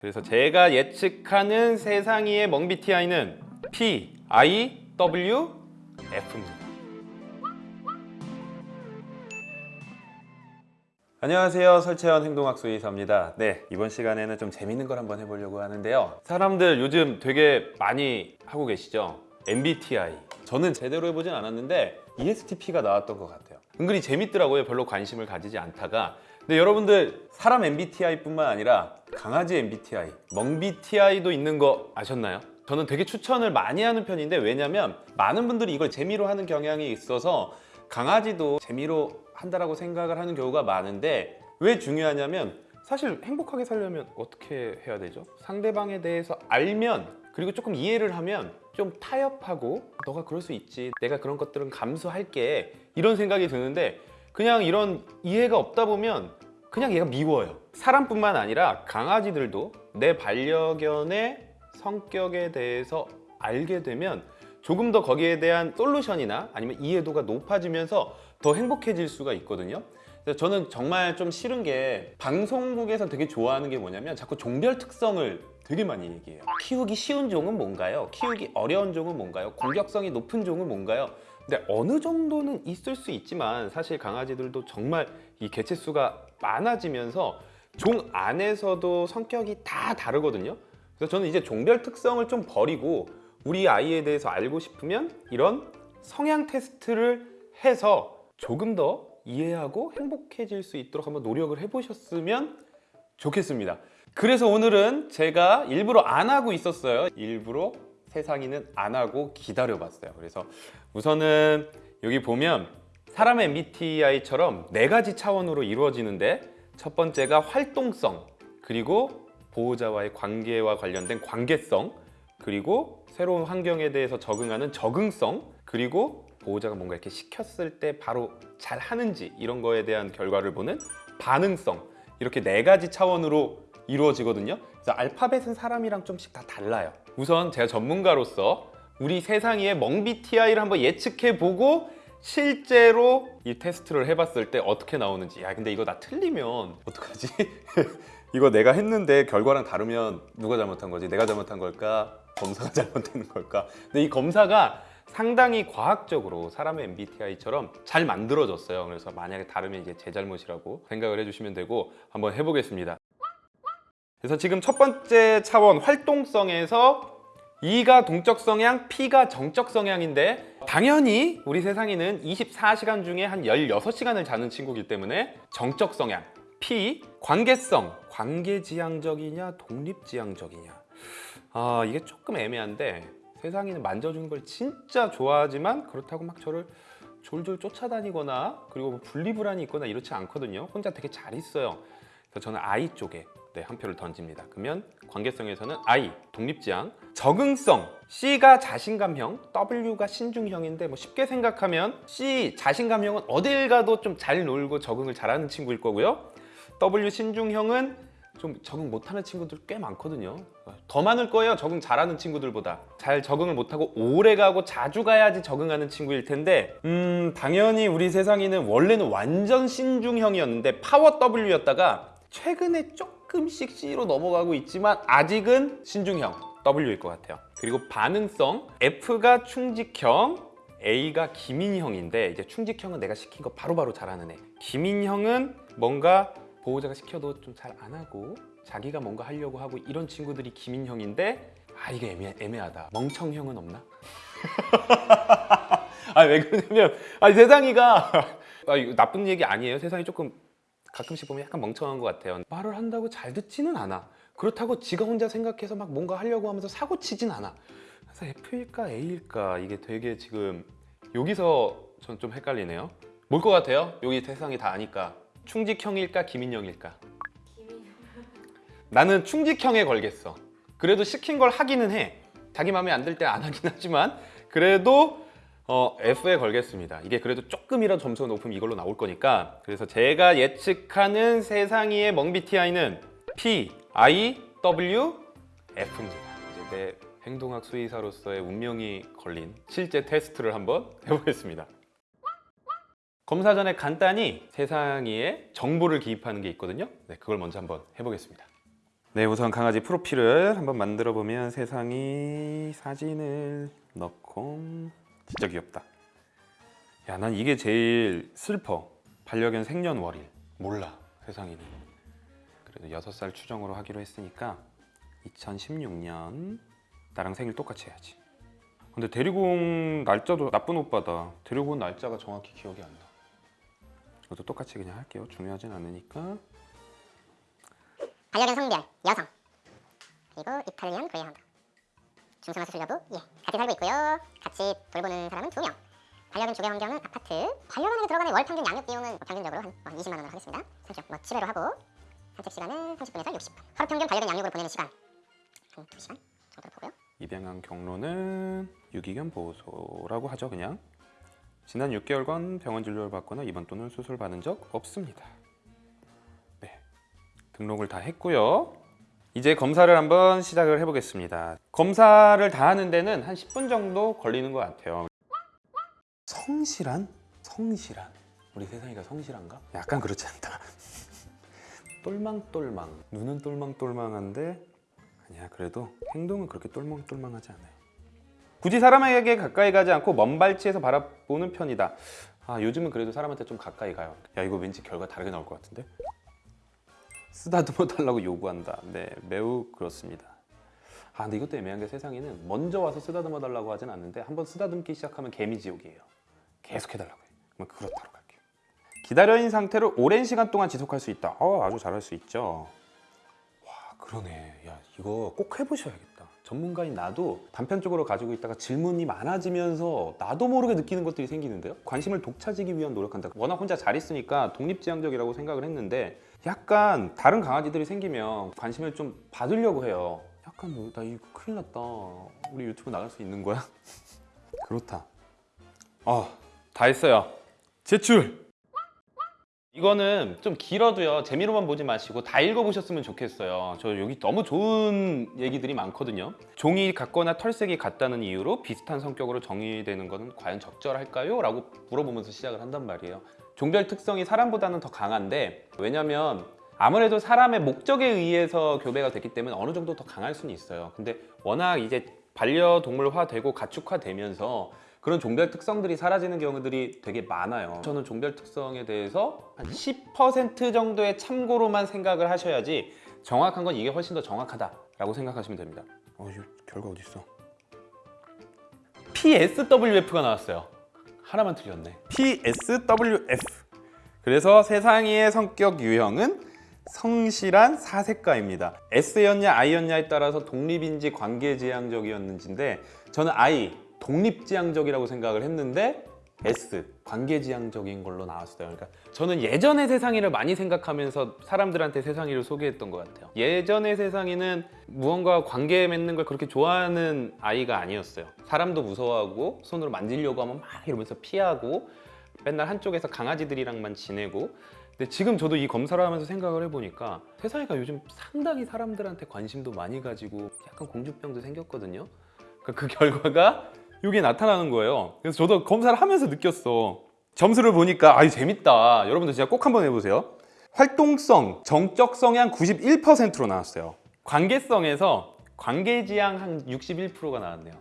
그래서 제가 예측하는 세상이의 멍비티아이는 P, I, W, F입니다. 안녕하세요. 설채연 행동학수 의사입니다. 네, 이번 시간에는 좀 재밌는 걸 한번 해보려고 하는데요. 사람들 요즘 되게 많이 하고 계시죠? MBTI. 저는 제대로 해보진 않았는데 ESTP가 나왔던 것 같아요. 은근히 재밌더라고요. 별로 관심을 가지지 않다가. 근데 여러분들 사람 MBTI뿐만 아니라 강아지 MBTI, 멍BTI도 있는 거 아셨나요? 저는 되게 추천을 많이 하는 편인데 왜냐면 많은 분들이 이걸 재미로 하는 경향이 있어서 강아지도 재미로 한다라고 생각을 하는 경우가 많은데 왜 중요하냐면 사실 행복하게 살려면 어떻게 해야 되죠? 상대방에 대해서 알면 그리고 조금 이해를 하면 좀 타협하고 너가 그럴 수 있지 내가 그런 것들은 감수할게 이런 생각이 드는데 그냥 이런 이해가 없다 보면 그냥 얘가 미워요. 사람뿐만 아니라 강아지들도 내 반려견의 성격에 대해서 알게 되면 조금 더 거기에 대한 솔루션이나 아니면 이해도가 높아지면서 더 행복해질 수가 있거든요 그래서 저는 정말 좀 싫은 게 방송국에서 되게 좋아하는 게 뭐냐면 자꾸 종별 특성을 되게 많이 얘기해요 키우기 쉬운 종은 뭔가요? 키우기 어려운 종은 뭔가요? 공격성이 높은 종은 뭔가요? 근데 어느 정도는 있을 수 있지만 사실 강아지들도 정말 이 개체수가 많아지면서 종 안에서도 성격이 다 다르거든요 그래서 저는 이제 종별 특성을 좀 버리고 우리 아이에 대해서 알고 싶으면 이런 성향 테스트를 해서 조금 더 이해하고 행복해질 수 있도록 한번 노력을 해보셨으면 좋겠습니다. 그래서 오늘은 제가 일부러 안 하고 있었어요. 일부러 세상이는 안 하고 기다려봤어요. 그래서 우선은 여기 보면 사람의 MBTI처럼 네 가지 차원으로 이루어지는데 첫 번째가 활동성 그리고 보호자와의 관계와 관련된 관계성 그리고 새로운 환경에 대해서 적응하는 적응성 그리고 보호자가 뭔가 이렇게 시켰을 때 바로 잘 하는지 이런 거에 대한 결과를 보는 반응성 이렇게 네 가지 차원으로 이루어지거든요 그래서 알파벳은 사람이랑 좀씩 다 달라요 우선 제가 전문가로서 우리 세상의 멍BTI를 한번 예측해 보고 실제로 이 테스트를 해봤을 때 어떻게 나오는지 야 근데 이거 나 틀리면 어떡하지? 이거 내가 했는데 결과랑 다르면 누가 잘못한 거지? 내가 잘못한 걸까? 검사가 잘못된 걸까? 근데 이 검사가 상당히 과학적으로 사람의 MBTI처럼 잘 만들어졌어요. 그래서 만약에 다르면 이제 제 잘못이라고 생각을 해주시면 되고 한번 해보겠습니다. 그래서 지금 첫 번째 차원 활동성에서 E가 동적 성향, P가 정적 성향인데 당연히 우리 세상에는 24시간 중에 한 16시간을 자는 친구이기 때문에 정적 성향 P, 관계성, 관계지향적이냐 독립지향적이냐 아 이게 조금 애매한데 세상에는 만져주는 걸 진짜 좋아하지만 그렇다고 막 저를 졸졸 쫓아다니거나 그리고 뭐 분리불안이 있거나 이렇지 않거든요. 혼자 되게 잘 있어요. 그래서 저는 I 쪽에 네, 한 표를 던집니다. 그러면 관계성에서는 I, 독립지향 적응성, C가 자신감형, W가 신중형인데 뭐 쉽게 생각하면 C, 자신감형은 어딜 가도 좀 잘 놀고 적응을 잘하는 친구일 거고요. W, 신중형은 좀 적응 못하는 친구들 꽤 많거든요. 더 많을 거예요 적응 잘하는 친구들보다. 잘 적응을 못하고 오래 가고 자주 가야지 적응하는 친구일 텐데 음 당연히 우리 세상이는 원래는 완전 신중형이었는데 파워 W였다가 최근에 조금씩 C로 넘어가고 있지만 아직은 신중형 W일 것 같아요. 그리고 반응성 F가 충직형 A가 기민형인데 이제 충직형은 내가 시킨 거 바로바로 잘하는 애. 기민형은 뭔가 보호자가 시켜도 좀 잘 안 하고 자기가 뭔가 하려고 하고 이런 친구들이 기민형인데 아 이게 애매, 애매하다. 멍청형은 없나? 아 왜 그러냐면 아 세상이가 아, 이거 나쁜 얘기 아니에요. 세상이 조금 가끔씩 보면 약간 멍청한 것 같아요. 말을 한다고 잘 듣지는 않아. 그렇다고 지가 혼자 생각해서 막 뭔가 하려고 하면서 사고 치진 않아. 그래서 F일까 A일까 이게 되게 지금 여기서 전 좀 헷갈리네요. 뭘 것 같아요? 여기 세상이 다 아니까 충직형일까 기민형일까? 나는 충직형에 걸겠어. 그래도 시킨 걸 하기는 해. 자기 마음에 안 들 때 안 하긴 하지만 그래도 어, F에 걸겠습니다. 이게 그래도 조금이라도 점수가 높으면 이걸로 나올 거니까. 그래서 제가 예측하는 세상이의 멍BTI는 P, I, W, F입니다. 이제 내 행동학 수의사로서의 운명이 걸린 실제 테스트를 한번 해보겠습니다 검사 전에 간단히 세상이의 정보를 기입하는 게 있거든요 네, 그걸 먼저 한번 해보겠습니다 네, 우선 강아지 프로필을 한번 만들어 보면 세상이 사진을 넣고 진짜 귀엽다. 야, 난 이게 제일 슬퍼. 반려견 생년월일. 몰라, 세상이는. 그래도 6살 추정으로 하기로 했으니까 2016년 나랑 생일 똑같이 해야지. 근데 데리고 온 날짜도 나쁜 오빠다. 데리고 온 날짜가 정확히 기억이 안 나. 이것도 똑같이 그냥 할게요. 중요하진 않으니까. 반려견 성별 여성. 그리고 이탈리안 그레이하운드 중성화 수술 여부 예. 같이 살고 있고요. 같이 돌보는 사람은 두명. 반려견 주거 환경은 아파트. 반려견에게 들어가는 월 평균 양육 비용은 뭐 평균적으로 한 20만 원으로 하겠습니다. 산책 뭐 7회로 하고 산책 시간은 30분에서 60분. 하루 평균 반려견 양육으로 보내는 시간. 한 2시간 정도로 보고요. 입양한 경로는 유기견 보호소라고 하죠 그냥 지난 6개월간 병원 진료를 받거나 입원 또는 수술 받은 적 없습니다. 네 등록을 다 했고요. 이제 검사를 한번 시작을 해보겠습니다. 검사를 다 하는 데는 한 10분 정도 걸리는 것 같아요. 성실한? 성실한? 우리 세상이가 성실한가? 약간 그렇지 않다. 똘망똘망. 눈은 똘망똘망한데 아니야 그래도 행동은 그렇게 똘망똘망하지 않아요 굳이 사람에게 가까이 가지 않고 먼 발치에서 바라보는 편이다. 아 요즘은 그래도 사람한테 좀 가까이 가요. 야 이거 왠지 결과 다르게 나올 것 같은데? 쓰다듬어 달라고 요구한다. 네 매우 그렇습니다. 아 근데 이것도 애매한 게 세상에는 먼저 와서 쓰다듬어 달라고 하진 않는데 한번 쓰다듬기 시작하면 개미지옥이에요. 계속 해달라고 해요 그러면 그렇다고 갈게요. 기다려인 상태로 오랜 시간 동안 지속할 수 있다. 어 아주 잘할 수 있죠. 와 그러네. 야 이거 꼭 해보셔야겠다. 전문가인 나도 단편적으로 가지고 있다가 질문이 많아지면서 나도 모르게 느끼는 것들이 생기는데요? 관심을 독차지기 위한 노력한다. 워낙 혼자 잘 있으니까 독립지향적이라고 생각을 했는데 약간 다른 강아지들이 생기면 관심을 좀 받으려고 해요. 약간 뭐, 나 이거 큰일 났다. 우리 유튜브 나갈 수 있는 거야? 그렇다. 어다 했어요. 제출 이거는 좀 길어도요. 재미로만 보지 마시고 다 읽어보셨으면 좋겠어요. 저 여기 너무 좋은 얘기들이 많거든요. 종이 같거나 털색이 같다는 이유로 비슷한 성격으로 정의되는 것은 과연 적절할까요? 라고 물어보면서 시작을 한단 말이에요. 종별 특성이 사람보다는 더 강한데 왜냐면 아무래도 사람의 목적에 의해서 교배가 됐기 때문에 어느 정도 더 강할 수는 있어요. 근데 워낙 이제 반려동물화 되고 가축화 되면서 그런 종별 특성들이 사라지는 경우들이 되게 많아요. 저는 종별 특성에 대해서 한 10% 정도의 참고로만 생각을 하셔야지 정확한 건 이게 훨씬 더 정확하다 라고 생각하시면 됩니다. 어, 이 결과 어디 있어? PSWF가 나왔어요. 하나만 틀렸네. PSWF 그래서 세상이의 성격 유형은 성실한 사색가입니다. S였냐 I였냐에 따라서 독립인지 관계지향적이었는지인데 저는 I 독립지향적이라고 생각을 했는데 S 관계지향적인 걸로 나왔어요. 그러니까 저는 예전의 세상이를 많이 생각하면서 사람들한테 세상이를 소개했던 것 같아요. 예전의 세상이는 무언가 관계 맺는 걸 그렇게 좋아하는 아이가 아니었어요. 사람도 무서워하고 손으로 만지려고 하면 막 이러면서 피하고 맨날 한쪽에서 강아지들이랑만 지내고 근데 지금 저도 이 검사를 하면서 생각을 해보니까 세상이가 요즘 상당히 사람들한테 관심도 많이 가지고 약간 공주병도 생겼거든요. 그러니까 그 결과가 이게 나타나는 거예요. 그래서 저도 검사를 하면서 느꼈어. 점수를 보니까 아유 재밌다. 여러분들 진짜 꼭 한번 해보세요. 활동성, 정적 성향 91%로 나왔어요. 관계성에서 관계지향 한 61%가 나왔네요.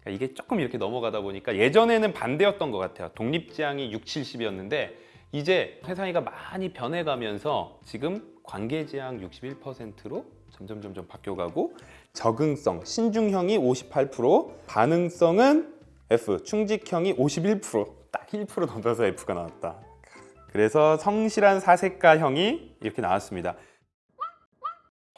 그러니까 이게 조금 이렇게 넘어가다 보니까 예전에는 반대였던 것 같아요. 독립지향이 6, 70이었는데 이제 세상이가 많이 변해가면서 지금 관계지향 61%로 점점 점점 바뀌어가고 적응성 신중형이 58% 반응성은 F 충직형이 51%딱 1% 넘어서 F가 나왔다. 그래서 성실한 사색가형이 이렇게 나왔습니다.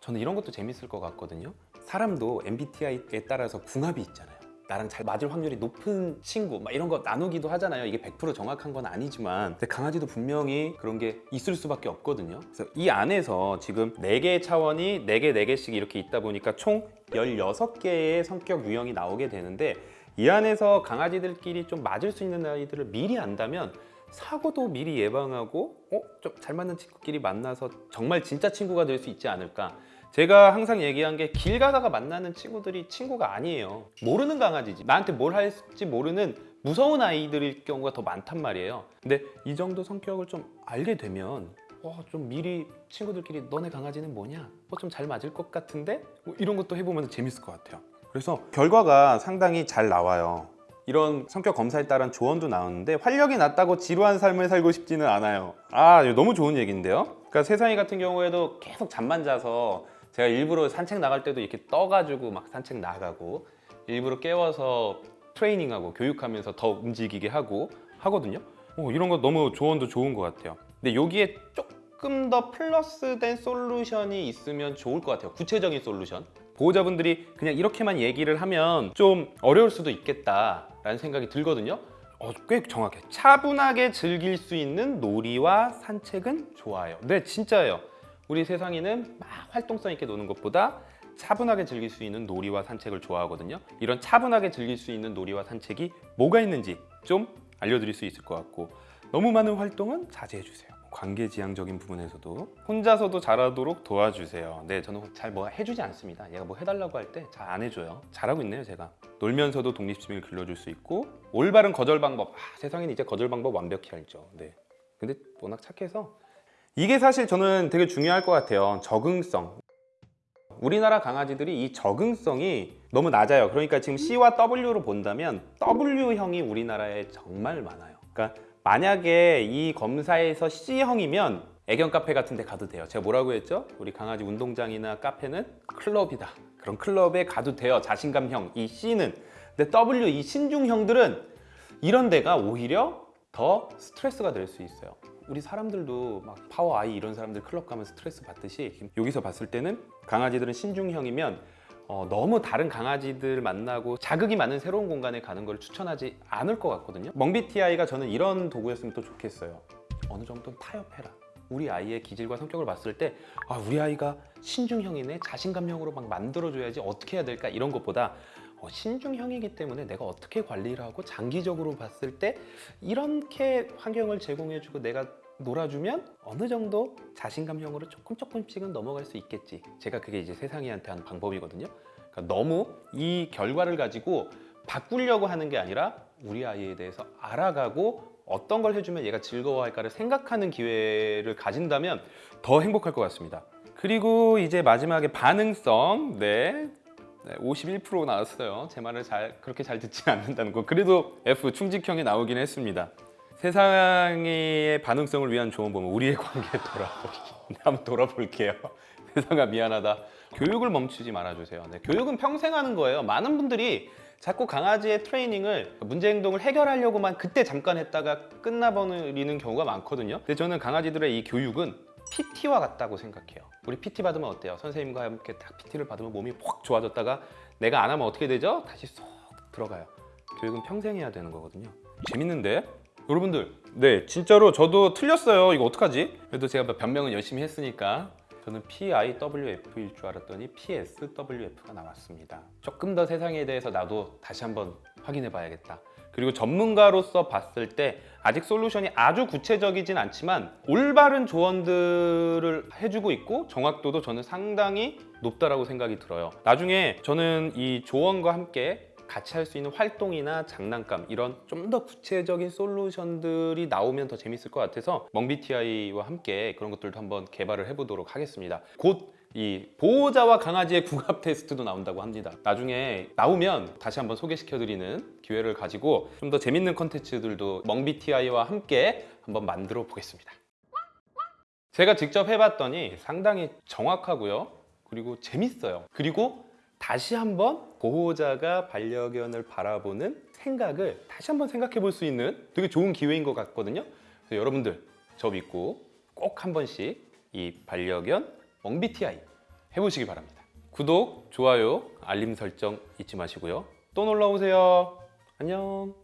저는 이런 것도 재밌을 것 같거든요. 사람도 MBTI에 따라서 궁합이 있잖아요 나랑 잘 맞을 확률이 높은 친구 막 이런 거 나누기도 하잖아요. 이게 100% 정확한 건 아니지만. 근데 강아지도 분명히 그런 게 있을 수밖에 없거든요. 그래서 이 안에서 지금 4개의 차원이 4개 4개씩 이렇게 있다 보니까 총 16개의 성격 유형이 나오게 되는데 이 안에서 강아지들끼리 좀 맞을 수 있는 아이들을 미리 안다면 사고도 미리 예방하고 어? 좀 잘 맞는 친구끼리 만나서 정말 진짜 친구가 될 수 있지 않을까 제가 항상 얘기한 게 길 가다가 만나는 친구들이 친구가 아니에요 모르는 강아지지 나한테 뭘 할지 모르는 무서운 아이들일 경우가 더 많단 말이에요 근데 이 정도 성격을 좀 알게 되면 어, 좀 미리 친구들끼리 너네 강아지는 뭐냐? 뭐좀잘 맞을 것 같은데? 뭐 이런 것도 해보면 재밌을 것 같아요. 그래서 결과가 상당히 잘 나와요. 이런 성격 검사에 따른 조언도 나오는데 활력이 낮다고 지루한 삶을 살고 싶지는 않아요. 아, 너무 좋은 얘기인데요. 그러니까 세상이 같은 경우에도 계속 잠만 자서 제가 일부러 산책 나갈 때도 이렇게 떠가지고 막 산책 나가고 일부러 깨워서 트레이닝하고 교육하면서 더 움직이게 하고 하거든요. 어, 이런 거 너무 조언도 좋은 것 같아요. 근데 여기에 조금 더 플러스된 솔루션이 있으면 좋을 것 같아요. 구체적인 솔루션. 보호자분들이 그냥 이렇게만 얘기를 하면 좀 어려울 수도 있겠다 라는 생각이 들거든요. 어, 꽤 정확해. 차분하게 즐길 수 있는 놀이와 산책은 좋아요. 네, 진짜예요. 우리 세상에는 막 활동성 있게 노는 것보다 차분하게 즐길 수 있는 놀이와 산책을 좋아하거든요. 이런 차분하게 즐길 수 있는 놀이와 산책이 뭐가 있는지 좀 알려드릴 수 있을 것 같고 너무 많은 활동은 자제해 주세요. 관계지향적인 부분에서도 혼자서도 잘하도록 도와주세요. 네, 저는 잘 뭐 해주지 않습니다. 얘가 뭐 해달라고 할 때 잘 안 해줘요. 잘하고 있네요, 제가. 놀면서도 독립심을 길러줄 수 있고 올바른 거절 방법. 아, 세상에는 이제 거절 방법 완벽히 알죠. 네. 근데 워낙 착해서 이게 사실 저는 되게 중요할 것 같아요. 적응성. 우리나라 강아지들이 이 적응성이 너무 낮아요. 그러니까 지금 C와 W로 본다면 W형이 우리나라에 정말 많아요. 그러니까 만약에 이 검사에서 C형이면 애견 카페 같은 데 가도 돼요. 제가 뭐라고 했죠? 우리 강아지 운동장이나 카페는 클럽이다. 그런 클럽에 가도 돼요. 자신감형 이 C는. 근데 W 이 신중형들은 이런 데가 오히려 더 스트레스가 될 수 있어요. 우리 사람들도 막 파워 아이 이런 사람들 클럽 가면 스트레스 받듯이 여기서 봤을 때는 강아지들은 신중형이면 어, 너무 다른 강아지들 만나고 자극이 많은 새로운 공간에 가는 걸 추천하지 않을 것 같거든요. 멍비티아이가 저는 이런 도구였으면 또 좋겠어요. 어느 정도는 타협해라. 우리 아이의 기질과 성격을 봤을 때 아, 우리 아이가 신중형이네 자신감형으로 막 만들어줘야지 어떻게 해야 될까 이런 것보다 어, 신중형이기 때문에 내가 어떻게 관리를 하고 장기적으로 봤을 때 이렇게 환경을 제공해주고 내가 놀아주면 어느 정도 자신감형으로 조금 조금씩은 넘어갈 수 있겠지. 제가 그게 이제 세상이한테 하는 방법이거든요. 그러니까 너무 이 결과를 가지고 바꾸려고 하는 게 아니라 우리 아이에 대해서 알아가고 어떤 걸 해주면 얘가 즐거워할까를 생각하는 기회를 가진다면 더 행복할 것 같습니다. 그리고 이제 마지막에 반응성, 네. 네, 51% 나왔어요. 제 말을 잘 그렇게 잘 듣지 않는다는 거. 그래도 F 충직형이 나오긴 했습니다. 세상의 반응성을 위한 조언 보면 우리의 관계 돌아보기. 네, 한번 돌아볼게요. 세상아 미안하다. 교육을 멈추지 말아주세요. 네, 교육은 평생 하는 거예요. 많은 분들이 자꾸 강아지의 트레이닝을 문제 행동을 해결하려고만 그때 잠깐 했다가 끝나버리는 경우가 많거든요. 근데 저는 강아지들의 이 교육은 PT와 같다고 생각해요. 우리 PT 받으면 어때요? 선생님과 함께 딱 PT를 받으면 몸이 확 좋아졌다가 내가 안 하면 어떻게 되죠? 다시 쏙 들어가요. 교육은 평생 해야 되는 거거든요. 재밌는데? 여러분들, 네, 진짜로 저도 틀렸어요. 이거 어떡하지? 그래도 제가 변명은 열심히 했으니까 저는 PIWF일 줄 알았더니 PSWF가 나왔습니다. 조금 더 세상에 대해서 나도 다시 한번 확인해 봐야겠다. 그리고 전문가로서 봤을 때 아직 솔루션이 아주 구체적이진 않지만 올바른 조언들을 해주고 있고 정확도도 저는 상당히 높다라고 생각이 들어요. 나중에 저는 이 조언과 함께 같이 할 수 있는 활동이나 장난감 이런 좀 더 구체적인 솔루션들이 나오면 더 재밌을 것 같아서 멍비티아이와 함께 그런 것들도 한번 개발을 해보도록 하겠습니다. 곧 이 보호자와 강아지의 궁합 테스트도 나온다고 합니다. 나중에 나오면 다시 한번 소개시켜드리는 기회를 가지고 좀 더 재밌는 컨텐츠들도 멍비티아이와 함께 한번 만들어 보겠습니다. 제가 직접 해봤더니 상당히 정확하고요. 그리고 재밌어요. 그리고 다시 한번 보호자가 반려견을 바라보는 생각을 다시 한번 생각해 볼 수 있는 되게 좋은 기회인 것 같거든요. 그래서 여러분들 저 믿고 꼭 한 번씩 이 반려견 멍비티아이 해보시기 바랍니다. 구독, 좋아요, 알림 설정 잊지 마시고요. 또 놀러 오세요. 안녕.